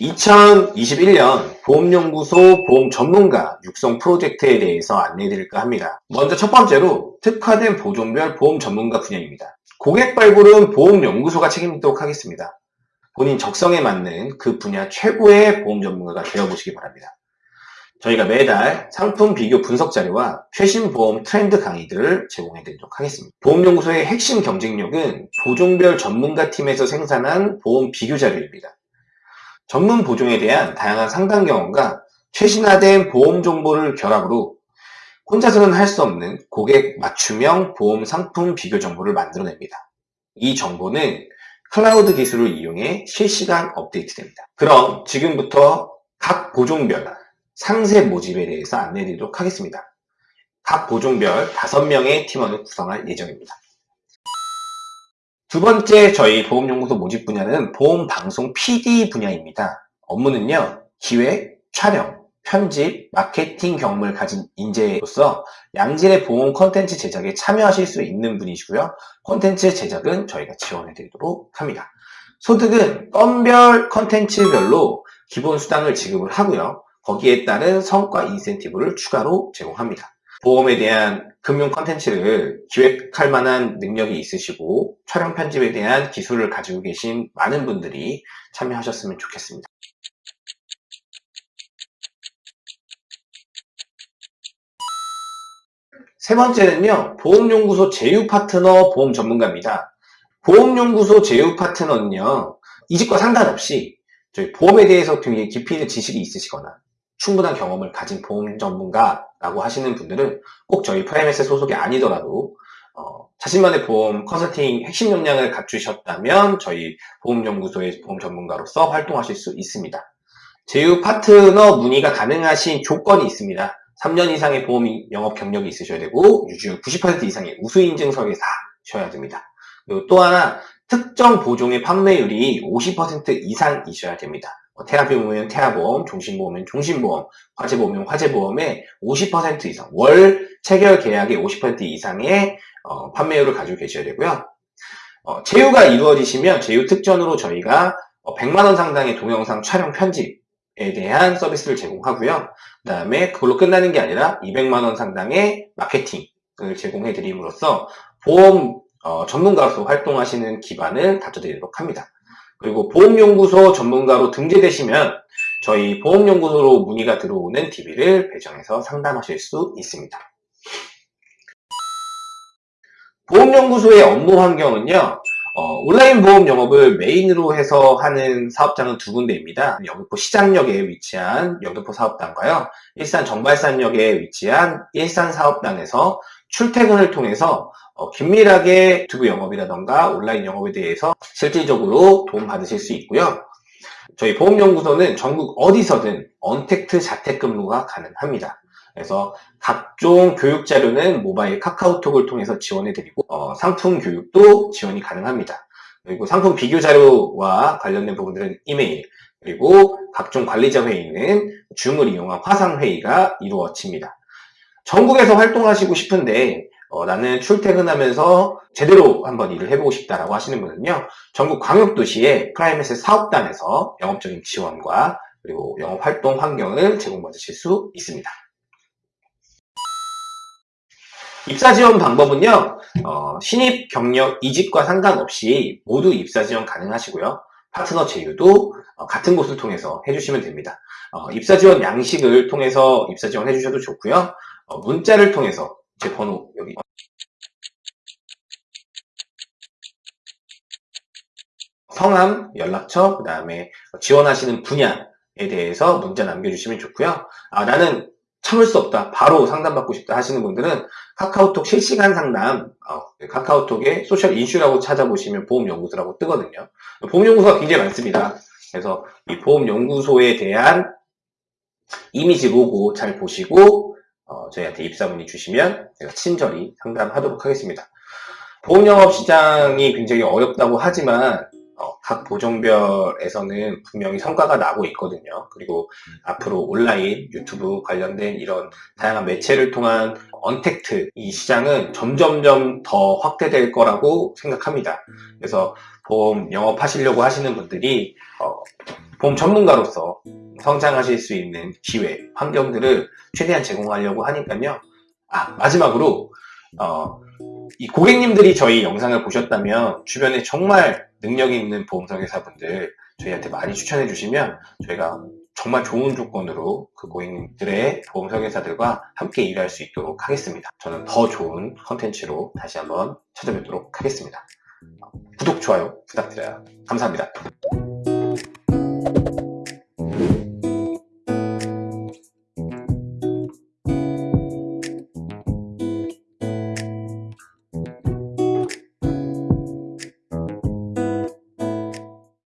(2021년) 보험연구소 보험 전문가 육성 프로젝트에 대해서 안내해드릴까 합니다. 먼저 첫 번째로 특화된 보종별 보험 전문가 분야입니다. 고객 발굴은 보험연구소가 책임지도록 하겠습니다. 본인 적성에 맞는 그 분야 최고의 보험 전문가가 되어보시기 바랍니다. 저희가 매달 상품 비교 분석 자료와 최신 보험 트렌드 강의들을 제공해 드리도록 하겠습니다. 보험연구소의 핵심 경쟁력은 보종별 전문가 팀에서 생산한 보험 비교 자료입니다. 전문 보종에 대한 다양한 상담 경험과 최신화된 보험 정보를 결합으로 혼자서는 할 수 없는 고객 맞춤형 보험 상품 비교 정보를 만들어냅니다. 이 정보는 클라우드 기술을 이용해 실시간 업데이트됩니다. 그럼 지금부터 각 보종별 상세 모집에 대해서 안내해 드리도록 하겠습니다. 각 보종별 5명의 팀원을 구성할 예정입니다. 두 번째 저희 보험연구소 모집 분야는 보험방송 PD 분야입니다. 업무는요, 기획, 촬영, 편집, 마케팅 경험을 가진 인재로서 양질의 보험 콘텐츠 제작에 참여하실 수 있는 분이시고요. 콘텐츠 제작은 저희가 지원해 드리도록 합니다. 소득은 건별 콘텐츠별로 기본 수당을 지급을 하고요. 거기에 따른 성과 인센티브를 추가로 제공합니다. 보험에 대한 금융 컨텐츠를 기획할 만한 능력이 있으시고 촬영 편집에 대한 기술을 가지고 계신 많은 분들이 참여하셨으면 좋겠습니다. 세 번째는요, 보험연구소 제휴 파트너 보험 전문가입니다. 보험연구소 제휴 파트너는요, 이직과 상관없이 저희 보험에 대해서 굉장히 깊이 있는 지식이 있으시거나 충분한 경험을 가진 보험 전문가라고 하시는 분들은 꼭 저희 프라임에스 소속이 아니더라도 어, 자신만의 보험 컨설팅 핵심 역량을 갖추셨다면 저희 보험연구소의 보험 전문가로서 활동하실 수 있습니다. 제휴 파트너 문의가 가능하신 조건이 있습니다. 3년 이상의 보험 영업 경력이 있으셔야 되고 유주율 90% 이상의 우수 인증서에 사셔야 됩니다. 그리고 또 하나 특정 보종의 판매율이 50% 이상이셔야 됩니다. 뭐 태아보험이면 태아보험, 종신보험이면 종신보험, 화재보험이면 화재보험의 50% 이상, 월 체결 계약의 50% 이상의 어, 판매율을 가지고 계셔야 되고요. 어, 제휴가 이루어지시면 제휴 특전으로 저희가 100만원 어, 상당의 동영상 촬영 편집에 대한 서비스를 제공하고요. 그 다음에 그걸로 끝나는 게 아니라 200만원 상당의 마케팅을 제공해 드림으로써 보험 어, 전문가로서 활동하시는 기반을 갖춰드리도록 합니다. 그리고 보험연구소 전문가로 등재되시면 저희 보험연구소로 문의가 들어오는 DB를 배정해서 상담하실 수 있습니다. 보험연구소의 업무 환경은요. 어, 온라인 보험 영업을 메인으로 해서 하는 사업장은 두 군데입니다. 영등포 시장역에 위치한 영등포 사업단과요. 일산 정발산역에 위치한 일산 사업단에서 출퇴근을 통해서 어, 긴밀하게 유튜브 영업이라던가 온라인 영업에 대해서 실질적으로 도움 받으실 수 있고요. 저희 보험연구소는 전국 어디서든 언택트 자택근무가 가능합니다. 그래서 각종 교육 자료는 모바일 카카오톡을 통해서 지원해 드리고 어, 상품 교육도 지원이 가능합니다. 그리고 상품 비교 자료와 관련된 부분들은 이메일 그리고 각종 관리자 회의는 줌을 이용한 화상 회의가 이루어집니다. 전국에서 활동하시고 싶은데 어, 나는 출퇴근하면서 제대로 한번 일을 해보고 싶다라고 하시는 분은요 전국 광역도시의 프라이메스 사업단에서 영업적인 지원과 그리고 영업활동 환경을 제공받으실 수 있습니다. 입사 지원 방법은요 어, 신입 경력 이직과 상관없이 모두 입사 지원 가능하시고요. 파트너 제휴도 어, 같은 곳을 통해서 해주시면 됩니다. 어, 입사 지원 양식을 통해서 입사 지원 해주셔도 좋고요. 어, 문자를 통해서 제 번호 여기 성함, 연락처, 그 다음에 지원하시는 분야에 대해서 문자 남겨주시면 좋고요. 아, 나는 참을 수 없다. 바로 상담받고 싶다 하시는 분들은 카카오톡 실시간 상담, 어, 카카오톡에 소셜 인슈라고 찾아보시면 보험연구소라고 뜨거든요. 보험연구소가 굉장히 많습니다. 그래서 이 보험연구소에 대한 이미지 로고 잘 보시고 어, 저희한테 입사문의 주시면 제가 친절히 상담하도록 하겠습니다. 보험영업 시장이 굉장히 어렵다고 하지만 어, 각 보종별에서는 분명히 성과가 나고 있거든요. 그리고 앞으로 온라인, 유튜브 관련된 이런 다양한 매체를 통한 언택트 이 시장은 점점점 더 확대될 거라고 생각합니다. 그래서 보험 영업하시려고 하시는 분들이 어, 보험 전문가로서 성장하실 수 있는 기회, 환경들을 최대한 제공하려고 하니까요. 아, 마지막으로, 어, 이 고객님들이 저희 영상을 보셨다면 주변에 정말 능력 있는 보험설계사분들 저희한테 많이 추천해 주시면 저희가 정말 좋은 조건으로 그 고객님들의 보험설계사들과 함께 일할 수 있도록 하겠습니다. 저는 더 좋은 컨텐츠로 다시 한번 찾아뵙도록 하겠습니다. 구독, 좋아요 부탁드려요. 감사합니다.